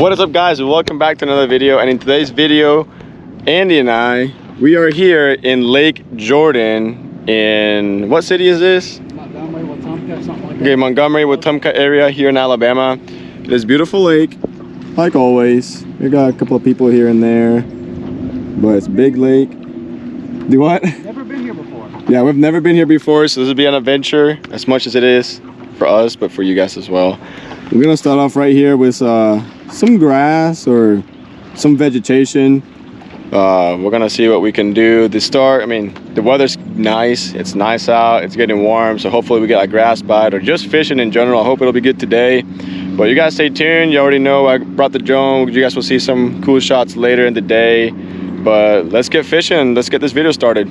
What is up guys welcome back to another video and in today's video Andy and I we are here in Lake Jordan in what city is this? Montgomery, Wetumpka, something like Okay, Montgomery, Wetumpka area here in Alabama. It is beautiful lake, like always. We got a couple of people here and there, but it's big lake. Do what? Never been here before. Yeah, we've never been here before, so this will be an adventure as much as it is for us, but for you guys as well. We're gonna start off right here with uh, some grass or some vegetation. Uh, we're gonna see what we can do to start. I mean, the weather's nice. It's nice out. It's getting warm, so hopefully we get a grass bite or just fishing in general. I hope it'll be good today. But you guys stay tuned. You already know I brought the drone. You guys will see some cool shots later in the day. But let's get fishing. Let's get this video started.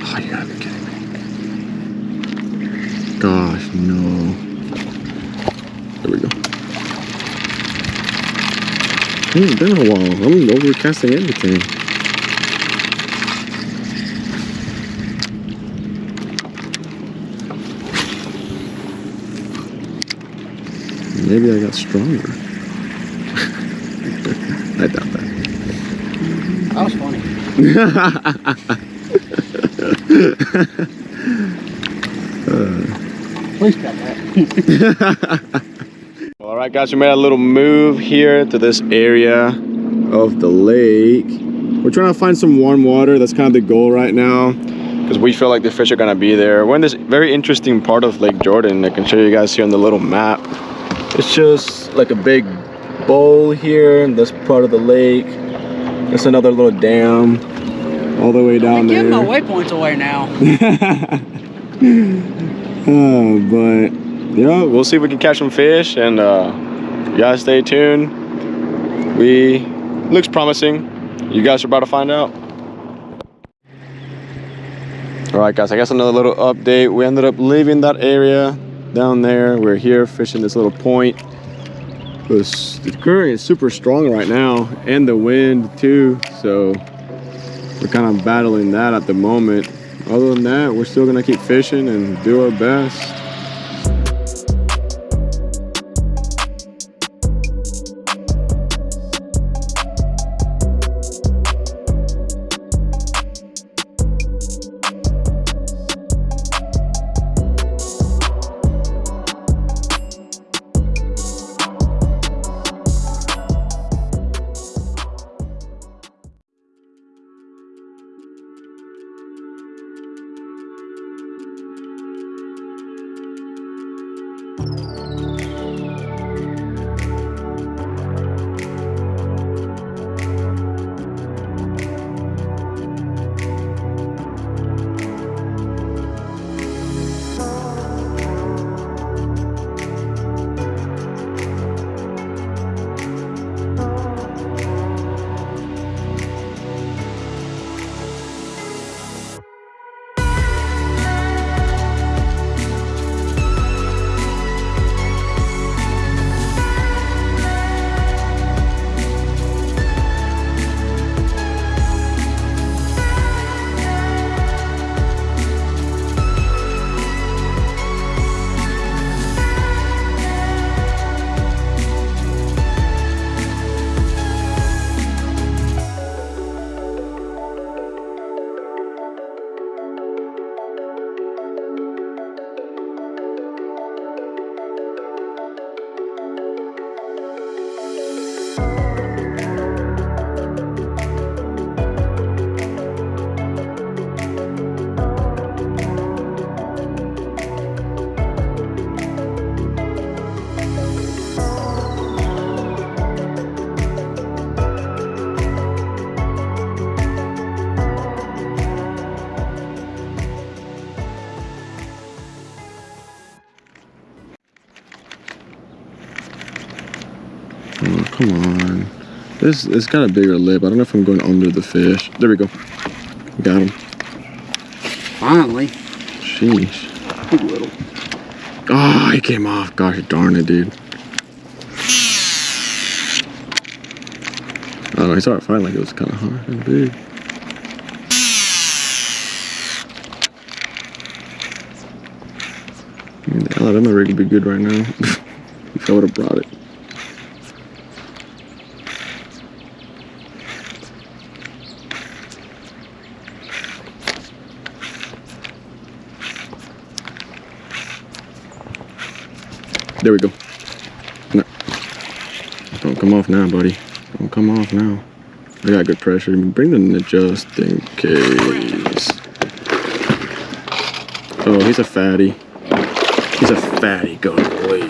Oh, you gotta be kidding me. Gosh, no. There we go. It's been a while. I'm overcasting everything. Maybe I got stronger. I doubt that. That was funny. Please cut that. Right, guys, we made a little move here to this area of the lake. We're trying to find some warm water. That's kind of the goal right now because we feel like the fish are gonna be there. We're in this very interesting part of Lake Jordan. I can show you guys here on the little map. It's just like a big bowl here. in This part of the lake. There's another little dam all the way down Give there. my waypoints away now. Uh, but yeah, we'll see if we can catch some fish and uh, you guys stay tuned. We looks promising. You guys are about to find out. All right, guys. I guess another little update. We ended up leaving that area down there. We're here fishing this little point. This- The current is super strong right now, and the wind too. So we're kind of battling that at the moment. Other than that, we're still gonna keep fishing and do our best. Come on. This it's got a bigger lip. I don't know if I'm going under the fish. There we go. Got him. Finally. Sheesh. Little. Oh, he came off. Gosh darn it, dude. I don't know. He saw it fine like it was kind of hard and big. The God, that rig would be good right now. if I would have brought it. There we go. No. Don't come off now, buddy. Don't come off now. I got good pressure. Bring the net just in case. Oh, he's a fatty. He's a fatty. Go away.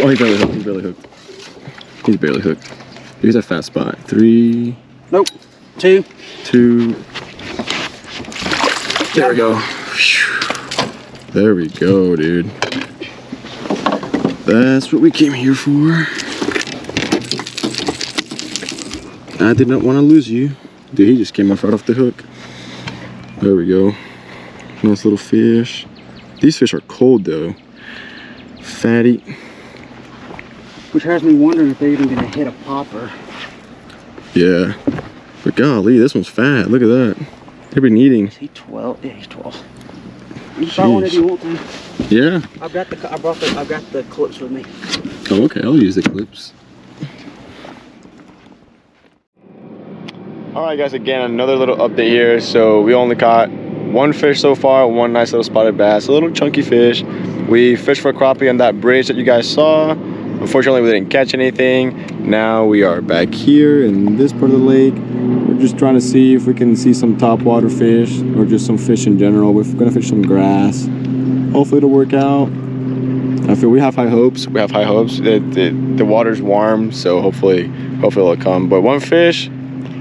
Oh, he's barely hooked. He's barely hooked. He's barely hooked. He's a fat spot. Three, Nope. Two. two. There we go. There we go, dude. That's what we came here for. I did not want to lose you. Dude, he just came off right off the hook. There we go. Nice little fish. These fish are cold though. Fatty. Which has me wondering if they're even gonna hit a popper. Yeah. But golly, this one's fat. Look at that. They've been eating. Is he 12? Yeah, he's 12. You try one if you want to. Yeah. I've got the I brought the I've got the clips with me. Oh, okay. I'll use the clips. All right, guys. Again, another little update here. So we only caught one fish so far, one nice little spotted bass, a little chunky fish. We fished for crappie on that bridge that you guys saw. Unfortunately, we didn't catch anything. Now we are back here in this part of the lake. We're just trying to see if we can see some topwater fish or just some fish in general. We're gonna fish some grass. Hopefully it'll work out. I feel we have high hopes. We have high hopes. The, the, the water's warm, so hopefully, hopefully it'll come. But one fish,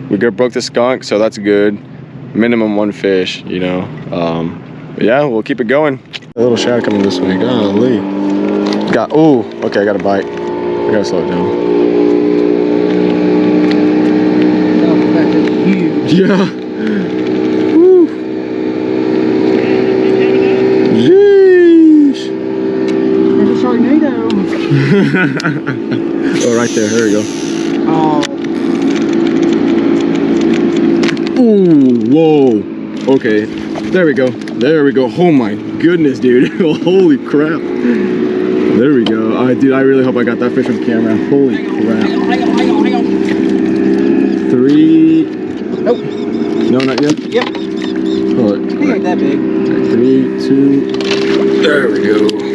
we broke the skunk, so that's good. Minimum one fish, you know. Um, but yeah, we'll keep it going. A little shad coming this way. Golly. Got. Oh, okay. I got a bite. I gotta slow it down. Yeah. Oh, right there. Here we go. Oh, Ooh, whoa. Okay, there we go. There we go. Oh my goodness, dude. Holy crap. There we go. I dude, I really hope I got that fish on camera. Holy hang crap. on, hang on, hang on, hang on. Three. Nope. No, not yet. Yep. Hold He ain't it. that big. Three, two. There we go.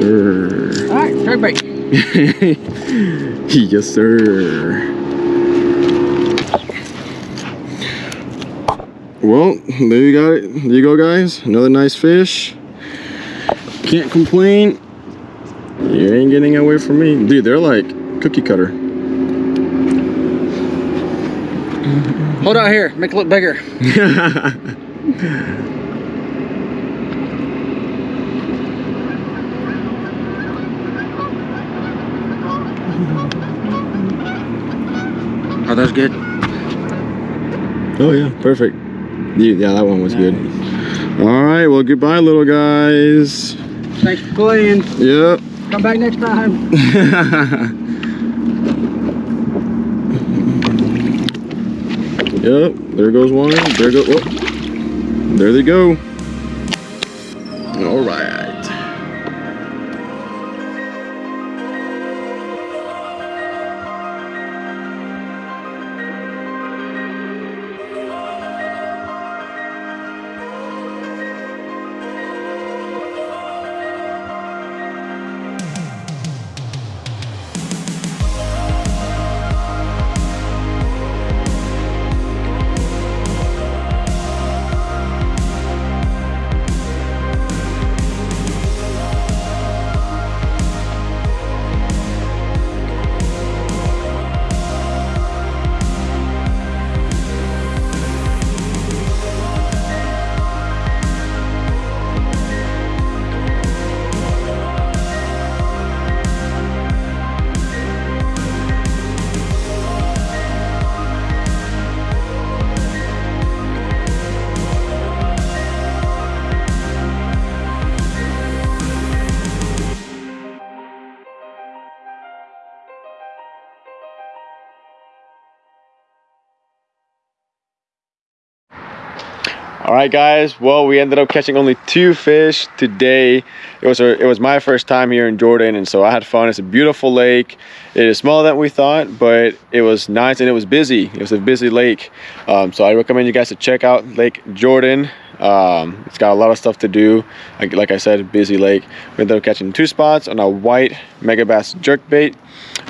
Sir. All right, straight bait. yes, sir. Well, there you got it. There you go, guys. Another nice fish. Can't complain. You ain't getting away from me. Dude, they're like cookie cutter. Hold out here. Make it look bigger. Those good? oh, yeah. Perfect. Yeah, yeah, that one was good. All right. Well, goodbye, little guys. Thanks for playing. Yep. Come back next time. Yep, there goes one. There go. Whoop. There they go. All right. All right, guys. Well, we ended up catching only two fish today. It was a, it was my first time here in Jordan, and so I had fun. It's a beautiful lake. It is smaller than we thought, but it was nice and it was busy. It was a busy lake, um, so I recommend you guys to check out Lake Jordan. Um, it's got a lot of stuff to do. Like, like I said, busy lake. We ended up catching two spots on a white megabass jerkbait.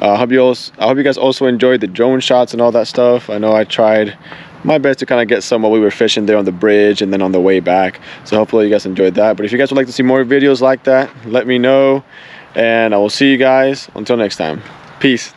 Uh, I hope you also, I hope you guys also enjoyed the drone shots and all that stuff. I know I tried my best to kind of get some while we were fishing there on the bridge and then on the way back so hopefully you guys enjoyed that but if you guys would like to see more videos like that let me know and i will see you guys until next time peace